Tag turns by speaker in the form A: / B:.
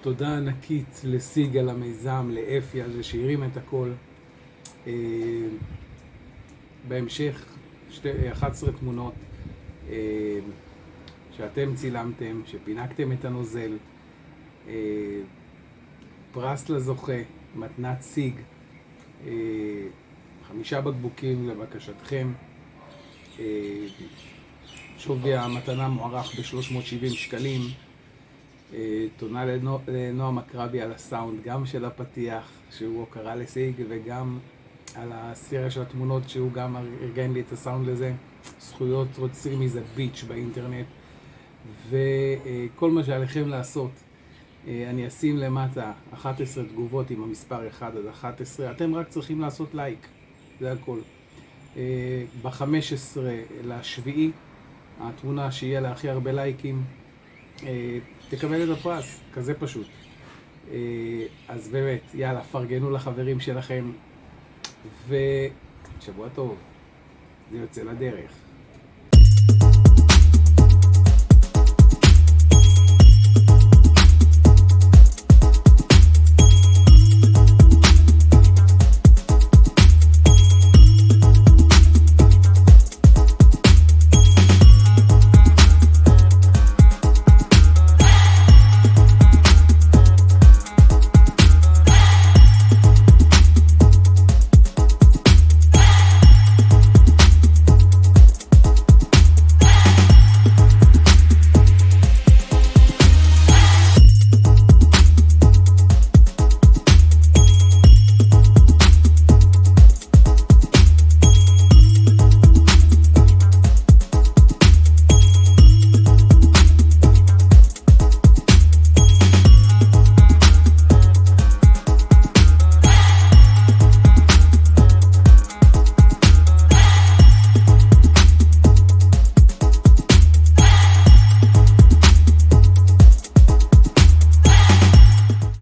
A: תודה ענקית לסיג על המיזם, לאפי על זה שהרים את הכל. אה, בהמשך, שתי, 11 תמונות אה, שאתם צילמתם, שפינקתם את הנוזל. אה, פרס לזוכה, מתנת סיג, חמישה בקבוקים לבקשתכם. שווי המתנה מוערך ב-370 שקלים. תודה לנועם אקרבי על הסאונד, גם של הפתיח, שהוא הוקרה לסיג, וגם על הסריה של התמונות, שהוא גם ארגן לי את הסאונד לזה. זכויות רוצים מזה ביץ' באינטרנט. וכל מה שעליכם לעשות, אני אשים למטה 11 תגובות עם המספר 1 עד 11. אתם רק צריכים לעשות לייק, זה הכל. ב-15 לשביעי, התמונה שיהיה לה הכי הרבה לייקים, תקבל את הפרס, כזה פשוט. אז באמת, יאללה, פרגנו לחברים שלכם, ושבוע טוב, זה יוצא לדרך.